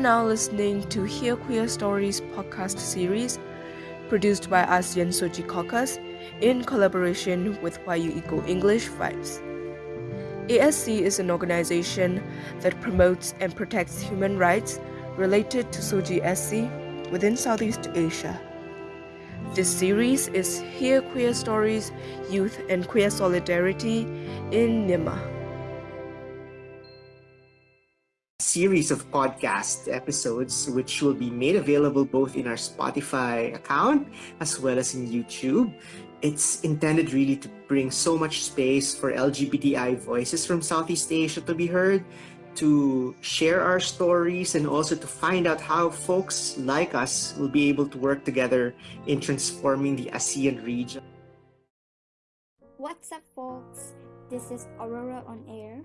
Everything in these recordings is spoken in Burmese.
now listening to Hear Queer Stories podcast series produced by ASEAN Soji Caucus in collaboration with YU Eco English Vibes. ASC is an organization that promotes and protects human rights related to Soji SC within Southeast Asia. This series is Hear Queer Stories, Youth and Queer Solidarity in Nima. Series of podcast episodes, which will be made available both in our Spotify account as well as in YouTube. It's intended really to bring so much space for LGBTI voices from Southeast Asia to be heard, to share our stories, and also to find out how folks like us will be able to work together in transforming the ASEAN region. What's up, folks? This is Aurora on Air.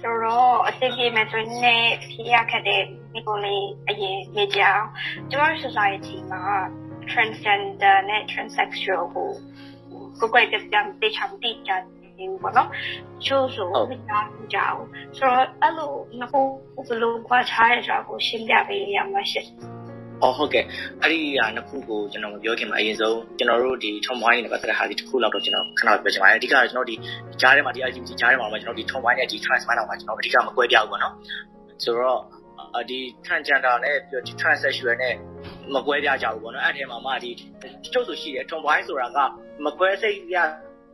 ဆိုတော့အသိပြေမဲ့ဆိုရင်ဖြေရခက်တဲ့ဒီကိုလေးအရင်နေကြအောင်ကျွန်တော် society မှာ transgender နဲ့ transsexual ကိုကိုကိုယ်ပြပြန်တေချာတိကြတယ်ပေါ့နော်ချို့ဆိုမကြားဘူးကြအောင်ဆိုတော့အဲ့လိုနှစ်ခုဘယ်လိုခွာခြားရကြကိုရှင်းပြပေးရမှာရှင့် အော်ဟုတ်ကဲ့အဲ့ဒီဟာနှစ်ခုကိုကျွန်တော်မပြောခင်မှာအရင်ဆုံးကျွန်တော်တို့ဒီထုံပွိုင်းနဲ့ပတ်သက်တဲ့ဟာဒီတစ်ခုလောက်တော့ကျွန်တော်ခဏပြောချင်ပါတယ်အဓိကတော့ကျွန်တော်ဒီကြားထဲမှာဒီ LGBT ကြားထဲမှာကျွန်တော်ဒီထုံပွိုင်းနဲ့ဒီ trans မိုင်းတော့မှာကျွန်တော်အဓိကမကွဲပြားဘူးပေါ့နော်ဆိုတော့ဒီ transgender နဲ့ပြီးတော့ဒီ transsexual နဲ့မကွဲပြားကြဘူးပေါ့နော်အဲ့ထဲမှာမှဒီကျုပ်ဆိုရှိတယ်ထုံပွိုင်းဆိုတာကမကွဲစိတ်ရ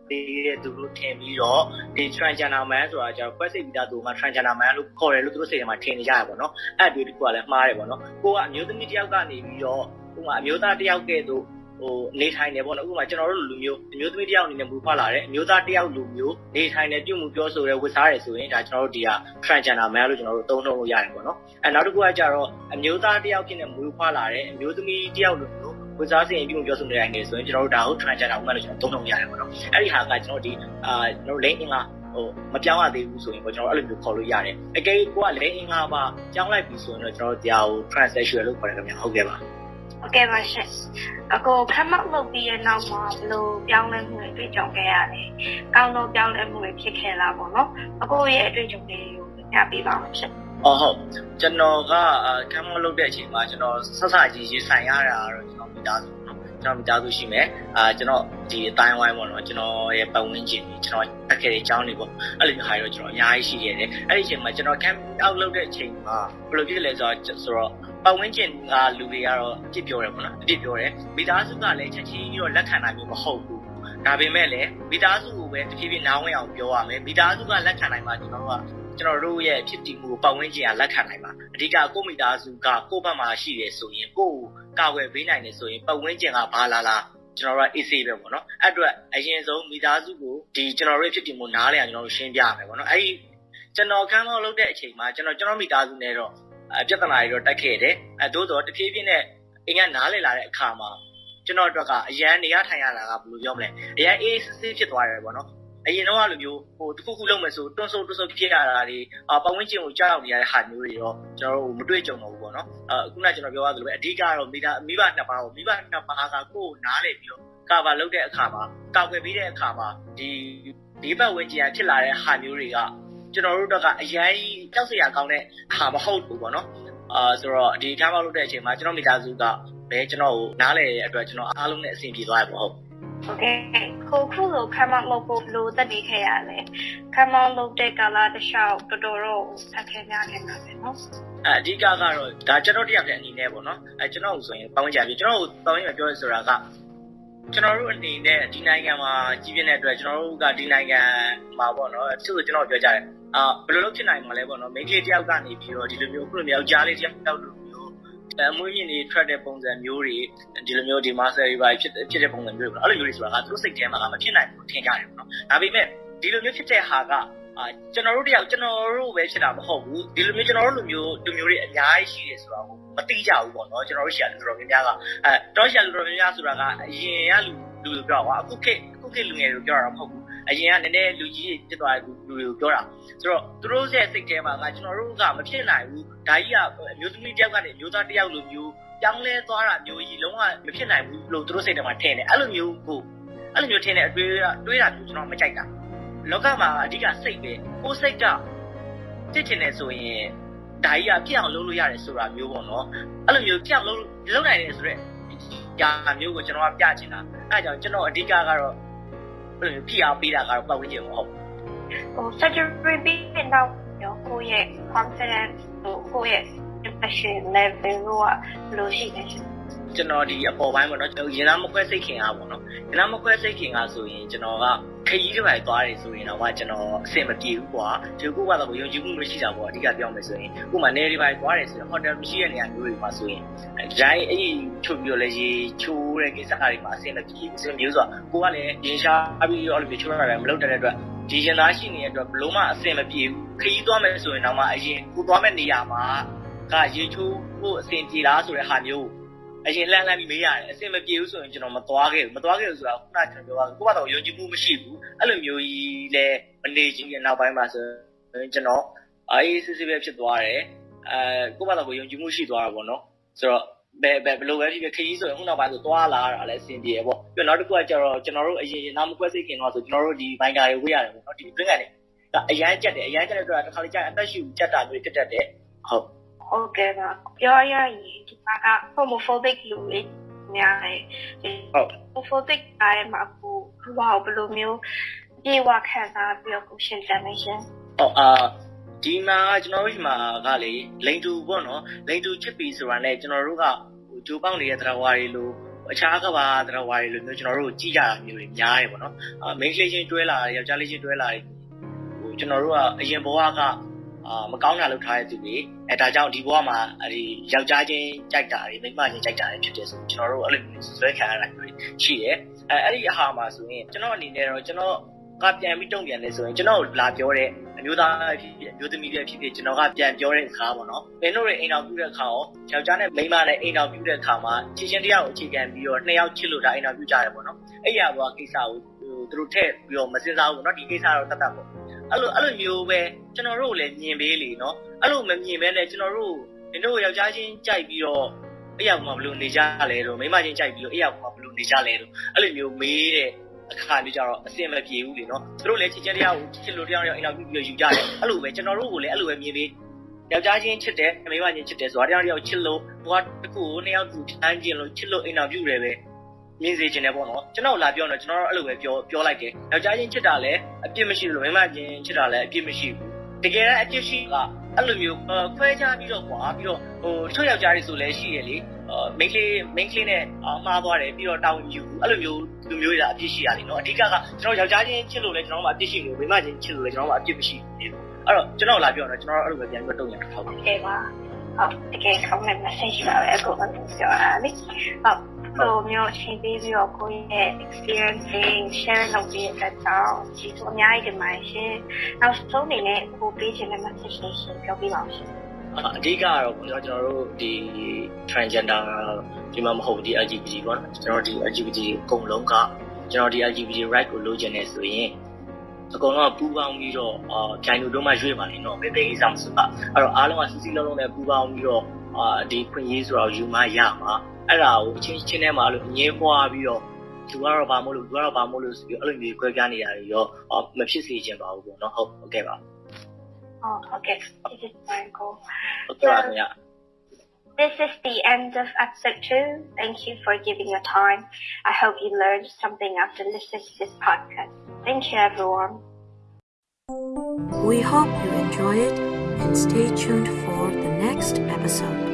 ဒီသူတို့ထင်ပြီးတော့ဒီ transgender man ဆိုတာကျတော့ခွဲစိတ်ပြီးသားသူမှ transgender man လို့ခေါ်တယ်လို့သူတို့စိတ်ထဲမှာထင်နေကြရပါတော့။အဲ့အတွေ့အကြုံကလည်းမှားတယ်ပေါ့နော်။ကိုကအမျိုးသမီးတစ်ယောက်ကနေပြီးတော့ဥပမာအမျိုးသားတစ်ယောက်ကဲ့သို့ဟိုနေထိုင်နေပေါ့နော်ဥပမာကျွန်တော်တို့လူမျိုးအမျိုးသမီးတစ်ယောက်အနေနဲ့မူဖွားလာတယ်အမျိုးသားတစ်ယောက်လူမျိုးနေထိုင်နေပြုမှုပြောဆိုရဲဝတ်စားရဲဆိုရင်ဒါကျွန်တော်တို့ဒီက transgender man လို့ကျွန်တော်တို့သုံးနှုန်းလို့ရတယ်ပေါ့နော်အဲနောက်တစ်ခုကကြတော့အမျိုးသားတစ်ယောက်ဖြစ်နေမူဖွားလာတယ်အမျိုးသမီးတစ်ယောက်လူမျိုး ဝတ်စားစင်ပြုမှုပြောဆိုနေတိုင်းနေဆိုရင်ကျွန်တော်တို့ဒါကို transgender woman လို့ကျွန်တော်သုံးနှုန်းရတယ်ပေါ့နော်အဲ့ဒီဟာကကျွန်တော်ဒီအာကျွန်တော်လိမ့်အင်္ဂါဟိုမပြောင်းရသေးဘူးဆိုရင်ပေါ့ကျွန်တော်အဲ့လိုမျိုးခေါ်လို့ရတယ်အကယ်ကိုကလိမ့်အင်္ဂါပါပြောင်းလိုက်ပြီဆိုရင်တော့ကျွန်တော်တရားကို transsexual လို့ခေါ်တယ်ခင်ဗျာဟုတ်ကဲ့ပါဟုတ်ကဲ့ပါရှင်အခုခမတ်လုပ်ပြီးတဲ့နောက်မှာဘယ်လိုပြောင်းလဲမှုတွေတွေ့ကြုံခဲ့ရလဲကောင်းတော့ပြောင်းလဲမှုတွေဖြစ်ခဲ့လားပေါ့နော်အခုရဲ့အတွေ့အကြုံတွေကိုပြပြပေးပါဦးရှင်အော်ဟုတ်ကျွန်တော်ကကမ်းမလုပ်တဲ့အချိန်မှာကျွန်တော်ဆက်ဆကြီးရေးဆိုင်ရတာတော့ကျွန်တော်မိ သားစုနော်ကျွန်တော်မိသားစုရှိမယ်အာကျွန်တော်ဒီအတိုင်းဝိုင်းပေါ့နော်ကျွန်တော်ရဲ့ပတ်ဝန်းကျင်ကြီးကျွန်တော်တက်ခဲ့တဲ့အကြောင်းတွေပေါ့အဲ့လိုမျိုးဟာတော့ကျွန်တော်အများကြီးရှိခဲ့တယ်အဲ့ဒီအချိန်မှာကျွန်တော်ကမ်းအောက်လုပ်တဲ့အချိန်မှာဘယ်လိုဖြစ်လဲဆိုတော့ဆိုတော့ပတ်ဝန်းကျင်ကလူတွေကတော့အပြစ်ပြောတယ်ပေါ့နော်အပြစ်ပြောတယ်မိသားစုကလည်းချက်ချင်းပြီးတော့လက်ခံနိုင်မျိုးမဟုတ်ဘူးဒါပေမဲ့လည်းမိသားစုကိုပဲတဖြည်းဖြည်းနားဝင်အောင်ပြောရမယ်မိသားစုကလက်ခံနိုင်မှကျွန်တော်တို့က ကျွန်တော်တို့ရဲ့ဖြစ်တည်မှုကိုပတ်ဝန်းကျင်ကလက်ခံနိုင်ပါအဓိကကိုမိသားစုကကိုယ့်ဘက်မှာရှိတယ်ဆိုရင်ကိုယ့်ကိုကာကွယ်ပေးနိုင်တယ်ဆိုရင်ပတ်ဝန်းကျင်ကဘာလာလာကျွန်တော်တို့က AC ပဲပေါ့နော်အဲ့အတွက်အရင်ဆုံးမိသားစုကိုဒီကျွန်တော်တို့ဖြစ်တည်မှုနားလည်အောင်ကျွန်တော်တို့ရှင်းပြရမယ်ပေါ့နော်အဲ့ဒီကျွန်တော်ကမ်းမောက်လုပ်တဲ့အချိန်မှာကျွန်တော်ကျွန်တော်မိသားစုနဲ့တော့အပြဿနာတွေတော့တက်ခဲ့တယ်အဲသို့တော့တဖြည်းဖြည်းနဲ့အင်ကနားလည်လာတဲ့အခါမှာကျွန်တော်တို့ကအရန်နေရထိုင်ရတာကဘယ်လိုပြောမလဲအရန်အေးဆေးဆေးဖြစ်သွားတယ်ပေါ့နော် အရင်တော့လိုမျိုးဟိုတစ်ခုခုလုပ်မယ်ဆိုတွန်းဆုပ်တွန်းဆုပ်ဖြစ်ရတာတွေအာပတ်ဝန်းကျင်ကိုကြောက်နေရတဲ့ဟာမျိုးတွေရောကျွန်တော်တို့မတွေ့ကြုံတော့ဘူးပေါ့နော်အခုနကကျွန်တော်ပြောရသလိုပဲအဓိကတော့မိသားမိဘနှစ်ပါးကိုမိဘနှစ်ပါးကကိုယ်နားလေပြီးတော့ကာဗာလုပ်တဲ့အခါမှာကာကွယ်ပြီးတဲ့အခါမှာဒီဒီပတ်ဝန်းကျင်ကဖြစ်လာတဲ့ဟာမျိုးတွေကကျွန်တော်တို့တော့ကအရန်ကြောက်စရာကောင်းတဲ့ဟာမဟုတ်ဘူးပေါ့နော်အာဆိုတော့ဒီကားမလုပ်တဲ့အချိန်မှာကျွန်တော်မိသားစုကဘယ်ကျွန်တော်ကိုနားလေတဲ့အတွက်ကျွန်တော်အားလုံးနဲ့အဆင်ပြေသွားရပါဟုတ် โอเคခုခုလိုခမတ်လုပ်ဖို့ဘလို့တက်နေခဲ့ရလဲခမတ်လုပ်တဲ့ကာလတစ်လျှောက်တော်တော်တော့ဆက်ခဲများခဲ့တာပဲเนาะ အဲအဓိကကတော့ဒါကျွန်တော်တရားပြန်အနေနဲ့ပေါ့နော်အဲကျွန်တော်ဆိုရင်ပတ်ဝန်းကျင်ပြကျွန်တော်ပတ်ဝန်းကျင်ပြောရဆိုတာကကျွန်တော်တို့အနေနဲ့ဒီနိုင်ငံမှာကြီးပြင်းတဲ့အတွက်ကျွန်တော်တို့ကဒီနိုင်ငံမှာပေါ့နော်သူ့ဆိုကျွန်တော်ပြောကြတယ်အာဘယ်လိုလုပ်ဖြစ်နိုင်မှာလဲပေါ့နော်မိန်းကလေးတယောက်ကနေပြီးတော့ဒီလိုမျိုးခုလိုမျိုးကြားလေးတယောက်လိုမျိုး အမွေးမြင့်တွေထွက်တဲ့ပုံစံမျိုးတွေဒီလိုမျိုးဒီ master တွေပါဖြစ်ဖြစ်တဲ့ပုံစံမျိုးတွေပေါ့အဲ့လိုမျိုးတွေဆိုတာကသူတို့စိတ်ထဲမှာကမဖြစ်နိုင်ဘူးထင်ကြတယ်ပေါ့နော်ဒါပေမဲ့ဒီလိုမျိုးဖြစ်တဲ့ဟာကအာကျွန်တော်တို့တယောက်ကျွန်တော်တို့ပဲဖြစ်တာမဟုတ်ဘူးဒီလိုမျိုးကျွန်တော်တို့လူမျိုးလူမျိုးတွေအများကြီးရှိတယ်ဆိုတာကိုမသိကြဘူးပေါ့နော်ကျွန်တော်တို့ရှာလူတော်များများကအဲတော့ရှာလူတော်များများဆိုတာကအရင်ကလူလူပြောတာအခုခေတ်အခုခေတ်လူငယ်တွေပြောတာမဟုတ်ဘူးအရင်ကနည်းနည်းလူကြီးဖြစ်သွားတဲ့လူတွေကိုပြောတာဆိုတော့သူတို့ရဲ့စိတ်ထဲမှာကကျွန်တော်တို့ကမဖြစ်နိုင်ဘူး ဒါကြီးကအမျိုးသမီးတယောက်ကနေအမျိုးသားတယောက်လိုမျိုးပြောင်းလဲသွားတာမျိုးကြီးလုံးဝမဖြစ်နိုင်ဘူးလို့သူတို့စိတ်ထဲမှာထင်တယ်အဲ့လိုမျိုးကိုအဲ့လိုမျိုးထင်တဲ့အတွေးတွေးတာမျိုးကျွန်တော်မကြိုက်တာလောကမှာအဓိကစိတ်ပဲကိုယ်စိတ်ကတစ်ချင်တယ်ဆိုရင်ဒါကြီးကပြအောင်လုပ်လို့ရတယ်ဆိုတာမျိုးပေါ့နော်အဲ့လိုမျိုးပြအောင်လုပ်လုပ်နိုင်တယ်ဆိုတော့ညာမျိုးကိုကျွန်တော်ကပြချင်တာအဲဒါကြောင့်ကျွန်တော်အဓိကကတော့အဲ့လိုဖိအားပေးတာကတော့ပတ်ဝန်းကျင်မဟုတ်ဟို surgery ပြီးရင်တော့ရောကိုယ့်ရဲ့ confidence ဟို ကိုယ့်ရဲ့ depression level ကဘယ်လိုရှိလဲရှင်ကျွန်တော်ဒီအပေါ်ပိုင်းပေါ့နော်ကျွန်တော်ရင်သားမခွဲစိတ်ခင်အားပေါ့နော်ရင်သားမခွဲစိတ်ခင်အားဆိုရင်ကျွန်တော်ကခရီးတစ်ပိုင်းသွားတယ်ဆိုရင်တော့ကျွန်တော်အဆင်မပြေဘူးကွာဒီခုကတော့ယုံကြည်မှုမရှိတာပေါ့အဓိကပြောမယ်ဆိုရင်ခုမှနေဒီပိုင်းသွားတယ်ဆိုရင်ဟိုတယ်မရှိတဲ့နေရာမျိုးတွေမှာဆိုရင်ဒီတိုင်းအဲ့ဒီချုပ်ပြီးတော့လေရေချိုးတဲ့ကိစ္စတွေမှာအဆင်မပြေဘူးဆိုမျိုးဆိုတာကိုကလည်းရင်ရှားပြီးတော့လေချိုးရတာမလုပ်တဲ့အတွက် ဒီရင်သားရှိနေတဲ့အတွက်ဘလို့မှအဆင်မပြေဘူးခရီးသွားမယ်ဆိုရင်တော့မှအရင်ကိုသွားမဲ့နေရာမှာကရေချိုးဖို့အဆင်ပြေလားဆိုတဲ့ဟာမျိုးအရင်လှမ်းလှမ်းပြီးမေးရတယ်အဆင်မပြေဘူးဆိုရင်ကျွန်တော်မသွားခဲ့ဘူးမသွားခဲ့ဘူးဆိုတာခုနကကျွန်တော်ပြောတာကိုကတော့ယုံကြည်မှုမရှိဘူးအဲ့လိုမျိုးကြီးလဲမနေချင်းရဲ့နောက်ပိုင်းမှာဆိုရင်ကျွန်တော်အေးစစ်စစ်ပဲဖြစ်သွားတယ်အဲကိုကတော့ယုံကြည်မှုရှိသွားတာပေါ့နော်ဆိုတော့ ဘယ်ဘယ်ဘယ်လိုပဲဖြစ်ဖြစ်ခရီးဆိုရင်ခုနောက်ပိုင်းဆိုသွားလာတာလည်းအဆင်ပြေရပေါ့ပြီးတော့နောက်တစ်ခုကကျတော့ကျွန်တော်တို့အရင်နာမကွဲစိတ်ခင်တော့ဆိုကျွန်တော်တို့ဒီဘိုင်ကာတွေဝေးရတယ်ပေါ့နော်ဒီ drink ကနေအရန်ကြက်တယ်အရန်ကြက်တဲ့အတွက်တစ်ခါလေကြာအသက်ရှူကြက်တာမျိုးတက်တတ်တယ်ဟုတ်ဟုတ်ကဲ့ပါပြောရရင်ဒီမှာက homophobic လူတွေများတယ်ဒီဟုတ် homophobic အားရမှာကိုဘာဘယ်လိုမျိုးပြေဝခံစားပြီးတော့ကိုရှင်းတယ်မရှင်ဟုတ်အာ ဒီမှာကျွန်တော်တို့ဒီမှာကလေလိန်တူပေါ့နော်လိန်တူချစ်ပီဆိုတာနဲ့ကျွန်တော်တို့ကဟိုဂျိုးပေါက်နေတဲ့တရားဝါတွေလိုအခြားကဘာတရားဝါတွေလိုမျိုးကျွန်တော်တို့ကြည့်ကြတာမျိုးတွေများတယ်ပေါ့နော်အာမိန်းကလေးချင်းတွဲလာတယ်ယောက်ျားလေးချင်းတွဲလာတယ်ဟိုကျွန်တော်တို့ကအရင်ဘဝကအာမကောင်းတာလုပ်ထားတဲ့သူတွေအဲဒါကြောင့်ဒီဘဝမှာအဲဒီယောက်ျားချင်းကြိုက်တာတွေမိန်းမချင်းကြိုက်တာတွေဖြစ်တယ်ဆိုကျွန်တော်တို့အဲ့လိုမျိုးဆွဲခံရတာမျိုးရှိတယ်အဲအဲ့ဒီအဟာမှာဆိုရင်ကျွန်တော်အနေနဲ့တော့ကျွန်တော် ကပြန်ပြီးတုံ့ပြန်နေဆိုရင်ကျွန်တော်လာပြောတဲ့အမျိုးသားဖြစ်ဖြစ်အမျိုးသမီးတွေဖြစ်ဖြစ်ကျွန်တော်ကပြန်ပြောတဲ့အခါပေါ့နော်မင်းတို့တွေအိမ်တော်ပြုတဲ့အခါရောယောက်ျားနဲ့မိန်းမနဲ့အိမ်တော်ပြုတဲ့အခါမှာချစ်ချင်းတရားကိုအခြေခံပြီးတော့နှစ်ယောက်ချစ်လို့ဒါအိမ်တော်ပြုကြတယ်ပေါ့နော်အဲ့ရဘောကိစ္စကိုဟိုသူတို့ထည့်ပြီးတော့မစင်စားဘူးเนาะဒီကိစ္စတော့တတ်တတ်ပေါ့အဲ့လိုအဲ့လိုမျိုးပဲကျွန်တော်တို့လည်းမြင်ပေးလေเนาะအဲ့လိုမမြင်ဘဲနဲ့ကျွန်တော်တို့မင်းတို့ယောက်ျားချင်းကြိုက်ပြီးတော့အဲ့ရောက်မှာဘယ်လိုနေကြလဲတော့မိန်းမချင်းကြိုက်ပြီးတော့အဲ့ရောက်မှာဘယ်လိုနေကြလဲတော့အဲ့လိုမျိုးမေးတဲ့ အခါမျိုးကြတော့အစင်မပြေဘူးလေနော်သူတို့လည်းချစ်ချင်းတရားကိုချစ်လို့တရားရောက်အိမ်တော်ပြုပြီးယူကြတယ်အဲ့လိုပဲကျွန်တော်တို့ကိုလည်းအဲ့လိုပဲမြင်ပြီးယောက်ျားချင်းချစ်တယ်မိန်းမချင်းချစ်တယ်ဆိုတာတရားရောက်ချစ်လို့ဘွားတစ်ခုကိုနှစ်ယောက်တူတန်းကျင်လို့ချစ်လို့အိမ်တော်ပြုတယ်ပဲမြင်စေချင်တယ်ပေါ့နော်ကျွန်တော်လာပြောတော့ကျွန်တော်တို့အဲ့လိုပဲပြောပြောလိုက်တယ်ယောက်ျားချင်းချစ်တာလည်းအပြစ်မရှိလို့မိန်းမချင်းချစ်တာလည်းအပြစ်မရှိဘူးတကယ်တမ်းအပြစ်ရှိကအဲ့လိုမျိုးခွဲခြားပြီးတော့ကွာပြီးတော့ဟိုချွတ်ယောက်ျားတွေဆိုလည်းရှိရလေ မိတ်လေးမိတ်လေးနဲ့အောင်မှားသွားတယ်ပြီးတော့တောင်းယူအဲ့လိုမျိုးလူမျိုးတွေကအပြစ်ရှိရတယ်နော်အဓိကကကျွန်တော်ယောက်ျားချင်းချစ်လို့လဲကျွန်တော်မှအပြစ်ရှိလို့မိမချင်းချစ်လို့လဲကျွန်တော်မှအပြစ်မရှိဘူးအဲ့တော့ကျွန်တော်လာပြောတော့ကျွန်တော်အဲ့လိုပဲပြန်ပြီးတော့တုံ့ပြန်ထောက်ပါဟုတ်ကဲ့ပါဟုတ်တကယ်ကောင်းတဲ့ message ပါပဲကိုယ်ကပြောတာလေဟုတ်ဆိုမျိုးရှင်းပေးပြီးတော့ကိုယ့်ရဲ့ experience တွေ share လုပ်ပေးတဲ့အတွက်ကြောင့်ဒီလိုအများကြီးဒီမှာရှင်နောက်ဆုံးအနေနဲ့ကိုပေးချင်တဲ့ message တွေရှင်းပြောပေးပါဦးရှင် အဓိကကတော့ကျွန်တော်တို့ဒီ transgender ဒီမှာမဟုတ်ဒီ LGBT ပေါ့နော်ကျွန်တော်ဒီ LGBT အကုန်လုံးကကျွန်တော်ဒီ LGBT right ကိုလိုချင်နေဆိုရင်အကုန်လုံးကပူးပေါင်းပြီးတော့အာဂျိုင်လူတို့မှရွေးပါလိမ့်တော့ဘယ်ဘယ်ကိစ္စမဆိုပါအဲ့တော့အားလုံးကစီစီလုံးလုံးနဲ့ပူးပေါင်းပြီးတော့အာဒီခွင့်ရေးဆိုတော့ယူမရမှာအဲ့ဒါကိုချင်းချင်းထဲမှာလို့ငင်းပွားပြီးတော့သူကတော့ဘာမို့လို့သူကတော့ဘာမို့လို့ဆိုပြီးအဲ့လိုမျိုးခွဲပြားနေရတယ်ရောမဖြစ်စေချင်ပါဘူးပေါ့နော်ဟုတ်ဟုတ်ကဲ့ပါ Oh, okay. This is So, this is the end of episode two. Thank you for giving your time. I hope you learned something after listening to this podcast. Thank you, everyone. We hope you enjoy it and stay tuned for the next episode.